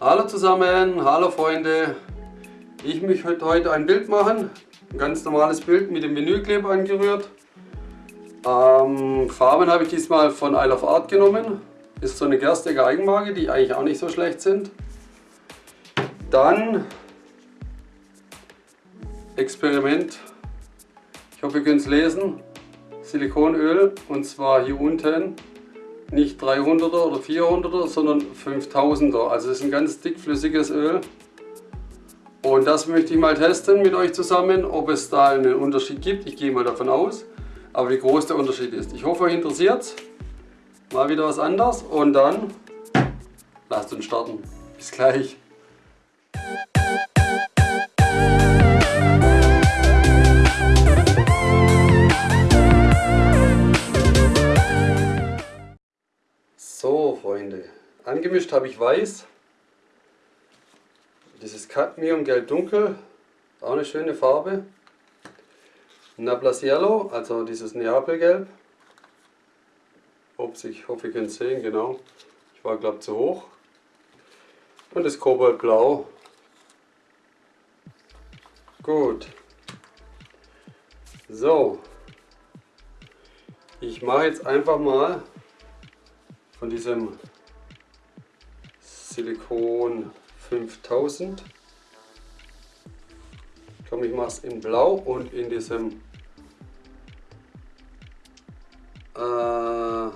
Hallo zusammen, hallo Freunde. Ich möchte heute ein Bild machen. Ein ganz normales Bild mit dem Vinylkleber angerührt. Ähm, Farben habe ich diesmal von Isle of Art genommen. Ist so eine Gerstiger Eigenmarke, die eigentlich auch nicht so schlecht sind. Dann Experiment. Ich hoffe, ihr könnt es lesen. Silikonöl und zwar hier unten nicht 300er oder 400er, sondern 5000er. Also es ist ein ganz dickflüssiges Öl. Und das möchte ich mal testen mit euch zusammen, ob es da einen Unterschied gibt. Ich gehe mal davon aus. Aber wie groß der Unterschied ist. Ich hoffe, euch interessiert Mal wieder was anderes und dann lasst uns starten. Bis gleich. Angemischt habe ich weiß. Dieses Cadmium Gelb Dunkel. Auch eine schöne Farbe. Nablas Yellow, also dieses Neapelgelb. Ups, ich hoffe, ihr könnt es sehen, genau. Ich war, glaube zu hoch. Und das Kobaltblau. Gut. So. Ich mache jetzt einfach mal von diesem Silikon 5000. Komm, ich mache es in Blau und in diesem äh,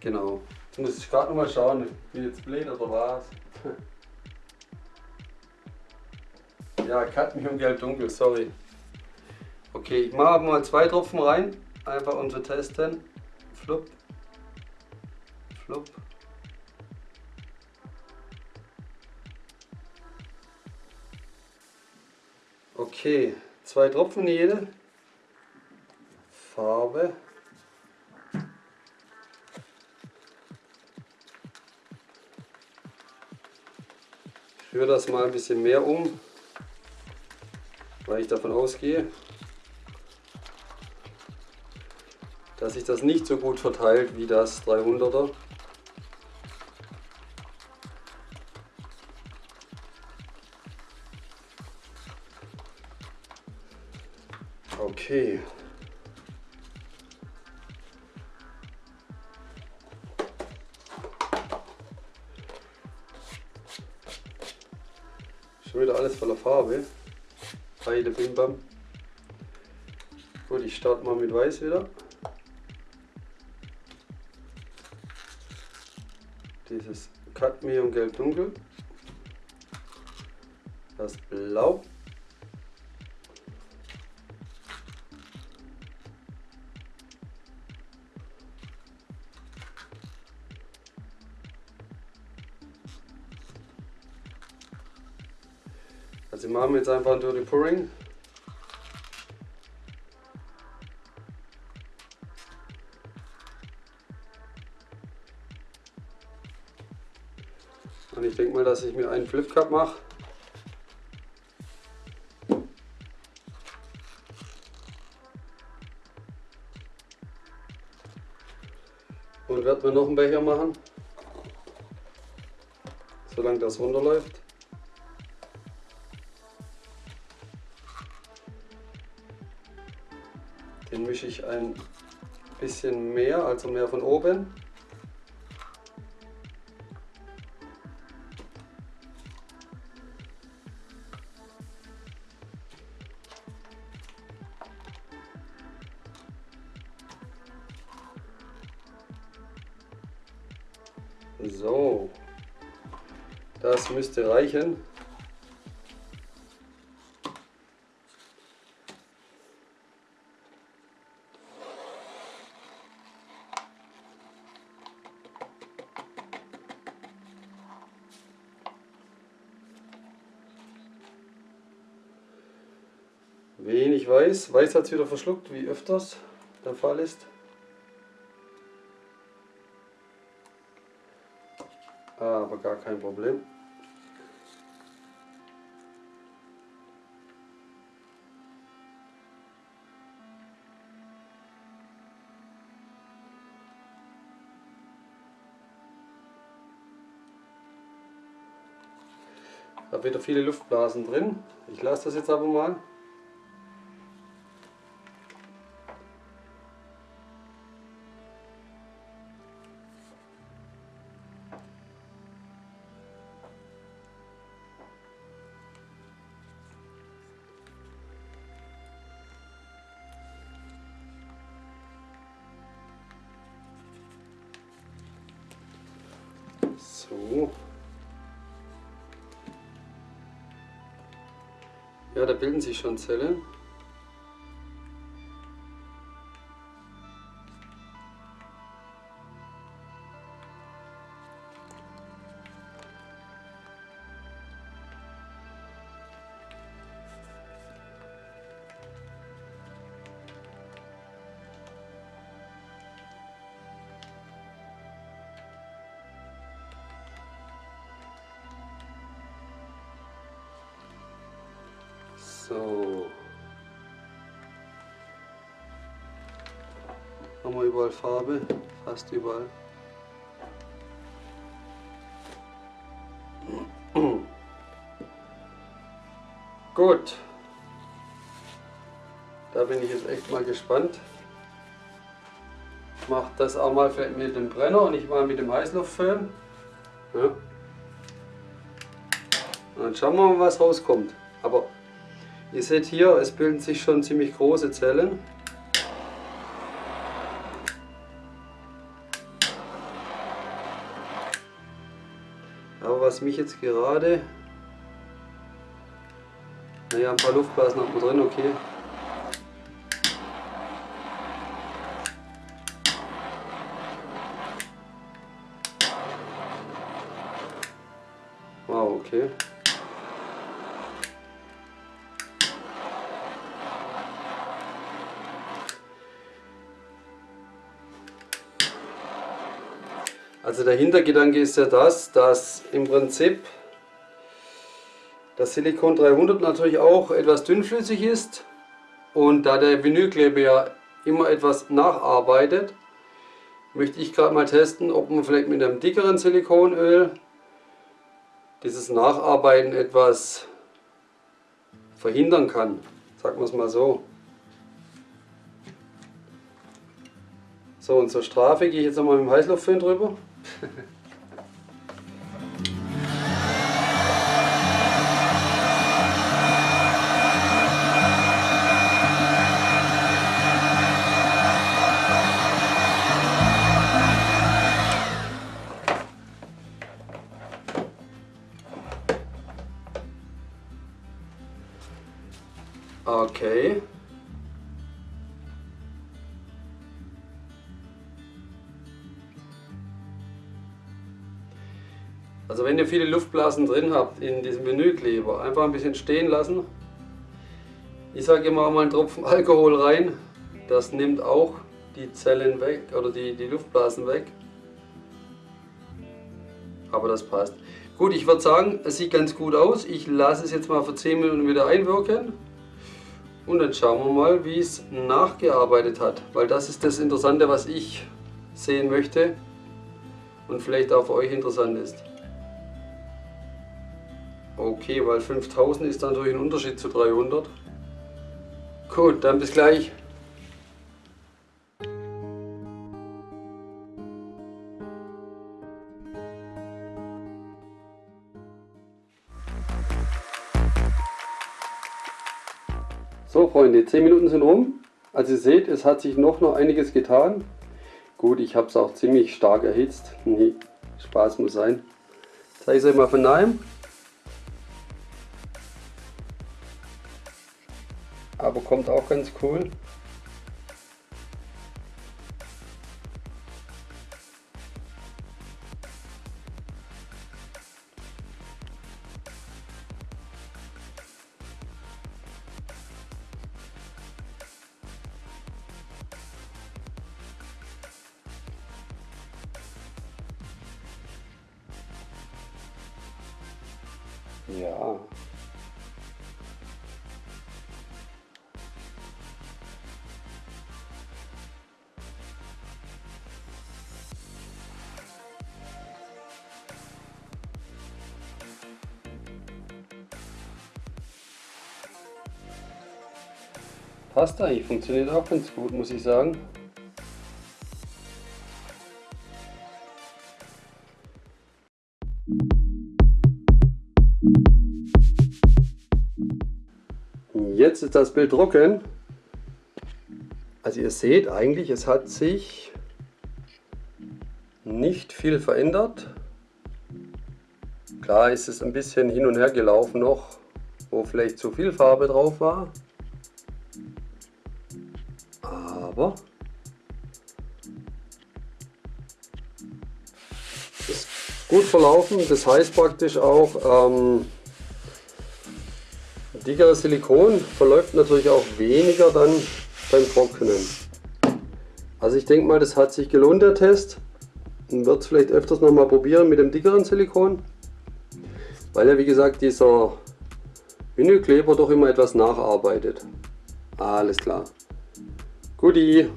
genau. Jetzt muss ich gerade noch mal schauen, bin jetzt blöd oder was? ja, Cadmium Gelb Dunkel, sorry. Okay, ich mache mal zwei Tropfen rein, einfach um zu testen. Flupp. Flupp. Okay, zwei Tropfen jede. Farbe. Ich rühre das mal ein bisschen mehr um, weil ich davon ausgehe, dass sich das nicht so gut verteilt wie das 300er. Schon wieder alles voller Farbe. Beide Bimbam. Gut, ich starte mal mit Weiß wieder. Dieses Cadmium Gelb Dunkel. Das Blau. Also wir machen jetzt einfach ein Dirty Pouring. Und ich denke mal, dass ich mir einen Flip Cup mache. Und werde mir noch einen Becher machen, solange das runterläuft. Den mische ich ein bisschen mehr, also mehr von oben. So, das müsste reichen. Wenig weiß. Weiß hat es wieder verschluckt, wie öfters der Fall ist. Aber gar kein Problem. Ich habe wieder viele Luftblasen drin. Ich lasse das jetzt aber mal. So. Ja, da bilden sich schon Zellen. So. Haben wir überall Farbe, fast überall. Gut. Da bin ich jetzt echt mal gespannt. Ich mache das auch mal vielleicht mit dem Brenner und nicht mal mit dem Heißluftföhn. Ja. Dann schauen wir mal, was rauskommt. Aber Ihr seht hier, es bilden sich schon ziemlich große Zellen. Aber was mich jetzt gerade... Naja, ein paar Luftblasen hat man drin, okay. Also der Hintergedanke ist ja das, dass im Prinzip das Silikon 300 natürlich auch etwas dünnflüssig ist und da der Vinylkleber ja immer etwas nacharbeitet, möchte ich gerade mal testen, ob man vielleicht mit einem dickeren Silikonöl dieses Nacharbeiten etwas verhindern kann. Sagen wir es mal so. So und zur Strafe gehe ich jetzt nochmal mit dem Heißluftföhn drüber. Okay. Wenn ihr viele Luftblasen drin habt in diesem Menükleber, einfach ein bisschen stehen lassen. Ich sage immer mal einen Tropfen Alkohol rein, das nimmt auch die Zellen weg oder die, die Luftblasen weg. Aber das passt. Gut, ich würde sagen, es sieht ganz gut aus. Ich lasse es jetzt mal für 10 Minuten wieder einwirken. Und dann schauen wir mal, wie es nachgearbeitet hat. Weil das ist das Interessante, was ich sehen möchte. Und vielleicht auch für euch interessant ist. Okay, weil 5000 ist dann natürlich ein Unterschied zu 300. Gut, dann bis gleich. So Freunde, 10 Minuten sind rum. Also ihr seht, es hat sich noch, noch einiges getan. Gut, ich habe es auch ziemlich stark erhitzt. Nee, Spaß muss sein. Zeige ich es euch mal von nahem. Aber kommt auch ganz cool. Ja. Passt eigentlich, funktioniert auch ganz gut, muss ich sagen. Jetzt ist das Bild trocken. Also ihr seht eigentlich, es hat sich nicht viel verändert. Klar ist es ein bisschen hin und her gelaufen noch, wo vielleicht zu viel Farbe drauf war. Aber ist gut verlaufen. Das heißt praktisch auch, ähm, dickeres Silikon verläuft natürlich auch weniger dann beim Trocknen. Also ich denke mal, das hat sich gelohnt, der Test. Und wird es vielleicht öfters noch mal probieren mit dem dickeren Silikon. Weil ja wie gesagt dieser Vinylkleber doch immer etwas nacharbeitet. Alles klar. Guti.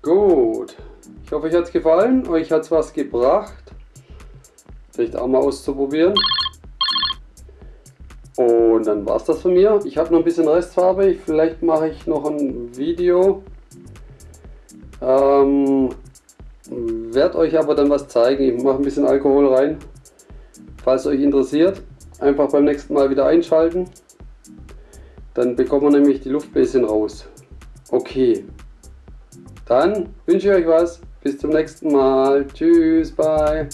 Gut. Ich hoffe euch hat es gefallen. Euch hat es was gebracht. Vielleicht auch mal auszuprobieren. Und dann war es das von mir. Ich habe noch ein bisschen Restfarbe. Vielleicht mache ich noch ein Video. Ähm, werde euch aber dann was zeigen. Ich mache ein bisschen Alkohol rein. Falls euch interessiert, einfach beim nächsten Mal wieder einschalten. Dann bekommen wir nämlich die Luftbläschen raus. Okay. Dann wünsche ich euch was. Bis zum nächsten Mal. Tschüss, bye.